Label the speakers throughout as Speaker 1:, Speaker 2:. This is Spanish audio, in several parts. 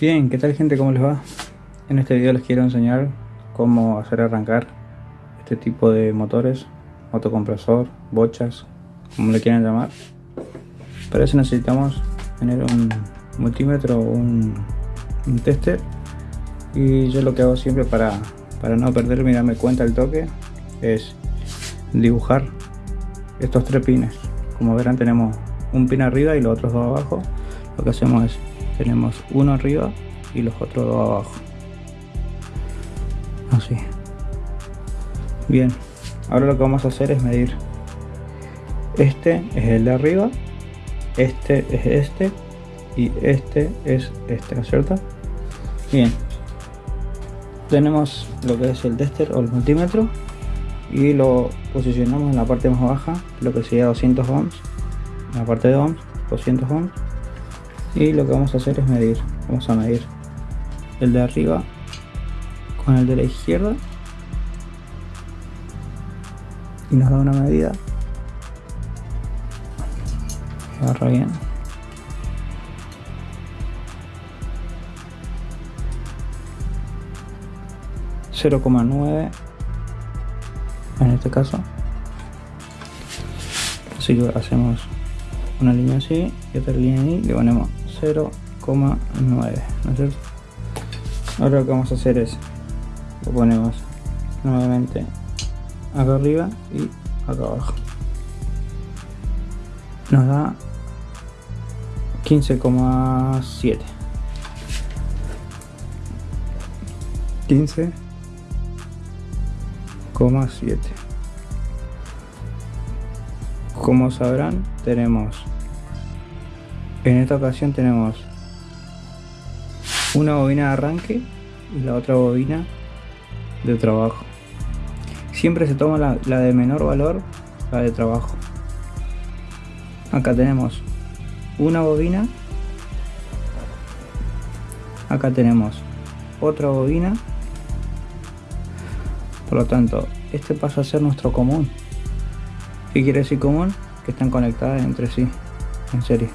Speaker 1: Bien, ¿qué tal gente? ¿Cómo les va? En este video les quiero enseñar cómo hacer arrancar este tipo de motores, motocompresor, bochas, como le quieran llamar. Para eso necesitamos tener un multímetro o un, un, tester y yo lo que hago siempre para, para no perderme y darme cuenta del toque es dibujar estos tres pines. Como verán tenemos un pin arriba y los otros dos abajo. Lo que hacemos es tenemos uno arriba y los otros dos abajo. Así. Bien. Ahora lo que vamos a hacer es medir. Este es el de arriba este es este y este es este ¿no es cierto? bien. Tenemos lo que es el tester o el multímetro y lo posicionamos en la parte más baja lo que sería 200 ohms en la parte de ohms 200 ohms y lo que vamos a hacer es medir vamos a medir el de arriba con el de la izquierda. Y nos da una medida. Agarra bien. ...0,9... ...en este caso... ...así que hacemos... ...una línea así... ...y otra línea ahí... ...le ponemos 0,9 ¿no es cierto? ahora lo que vamos a hacer es lo ponemos nuevamente acá arriba y acá abajo. Nos da 15,7 15,7 como sabrán tenemos en esta ocasión tenemos una bobina de arranque y la otra bobina de trabajo. Siempre se toma la, de menor valor, la de trabajo. Acá tenemos una bobina. Acá tenemos otra bobina. Por lo tanto, este pasa a ser nuestro común. ¿Qué quiere decir común? Que están conectadas entre sí, en serie.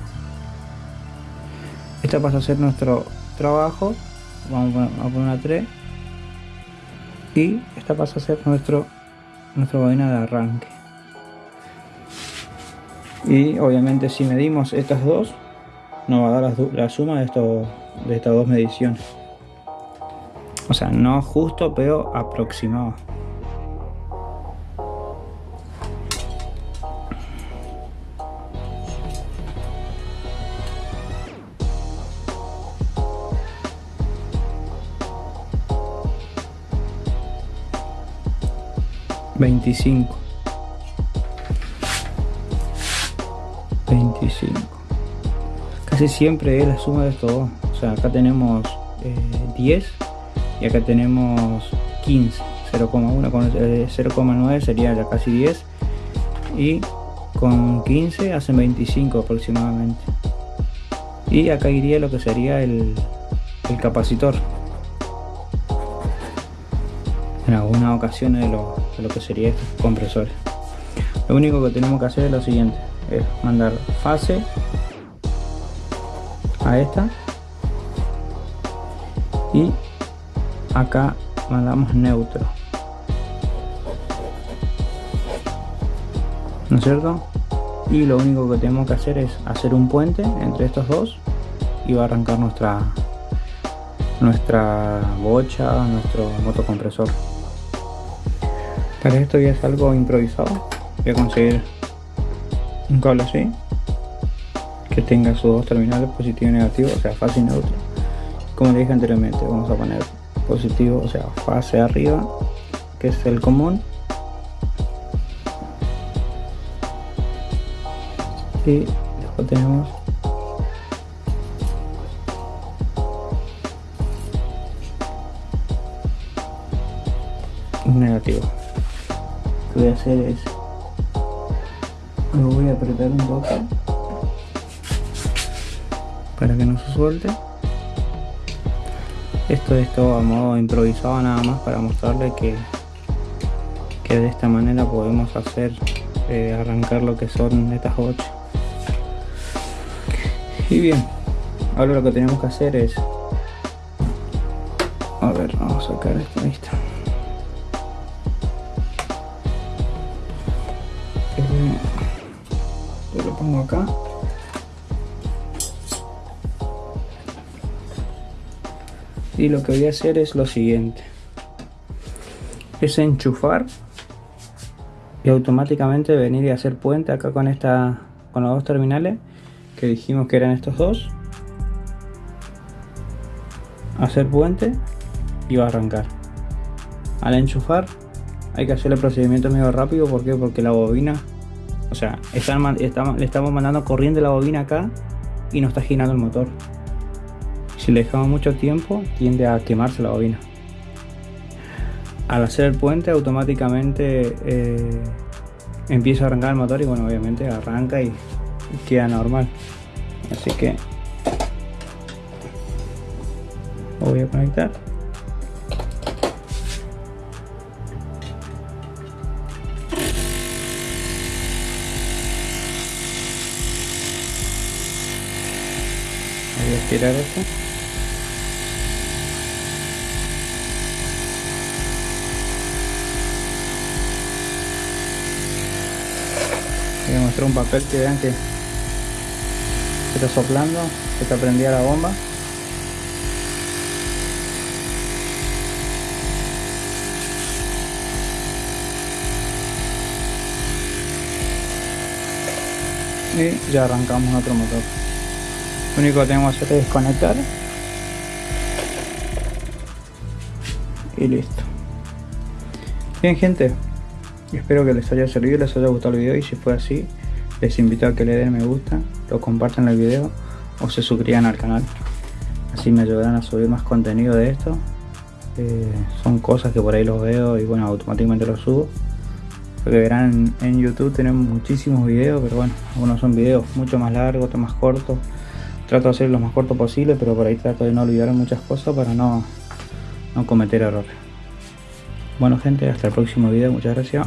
Speaker 1: Esta pasa a ser nuestro trabajo. Vamos a poner una 3. Y esta pasa a ser nuestro nuestra bobina de arranque. Y obviamente si medimos estas dos, nos va a dar la, suma de, de estas dos mediciones. O sea, no justo, pero aproximado. 25 25 casi siempre es la suma de estos dos. O sea acá tenemos 10 eh, y acá tenemos 15 0,1 con 0,9 eh, sería ya casi 10 y con 15 hacen 25 aproximadamente. Y acá iría lo que sería el, el capacitor en algunas ocasiones de lo, de lo que sería estos compresores. Lo único que tenemos que hacer es lo siguiente es mandar fase a esta y acá mandamos neutro. ¿no es cierto? y lo único que tenemos que hacer es hacer un puente entre estos dos y va a arrancar nuestra nuestra bocha, nuestro motocompresor para esto ya es algo improvisado. Voy a conseguir un cable así. Que tenga sus dos terminales positivo y negativo, o sea, fase y neutro. Como dije anteriormente, vamos a poner positivo, o sea, fase arriba, que es el común. Y después tenemos negativo voy a hacer es lo voy a apretar un poco para que no se suelte. Esto es todo a modo improvisado nada más para mostrarle que que de esta manera podemos hacer eh, arrancar lo que son estas 8 y bien ahora lo que tenemos que hacer es a ver vamos a sacar esto listo eh, lo pongo acá. Y lo que voy a hacer es lo siguiente. Es enchufar y automáticamente venir y hacer puente acá con esta con los dos terminales que dijimos que eran estos dos. Hacer puente y va a arrancar. Al enchufar hay que hacer el procedimiento medio rápido ¿por porque la bobina o sea le estamos mandando corriente la bobina acá y no está girando el motor. Si le dejamos mucho tiempo tiende a quemarse la bobina. Al hacer el puente automáticamente eh, empieza a arrancar el motor y bueno obviamente arranca y queda normal. Así que lo voy a conectar voy a estirar esto. Voy a mostrar un papel que vean que está soplando que está prendida la bomba. Y ya arrancamos otro motor lo único que tenemos que hacer es desconectar. Y listo. Bien gente. Espero que les haya servido les haya gustado el video. Y si fue así les invito a que le den me gusta lo compartan el video o se suscriban al canal. Así me ayudarán a subir más contenido de esto. Eh, son cosas que por ahí los veo y bueno automáticamente los subo. Lo verán en, YouTube tenemos muchísimos videos, pero bueno, algunos son videos mucho más largos, otros más cortos. Trato de hacer lo más corto posible, pero por ahí trato de no olvidar muchas cosas para no, no cometer errores. Bueno gente, hasta el próximo video, muchas gracias.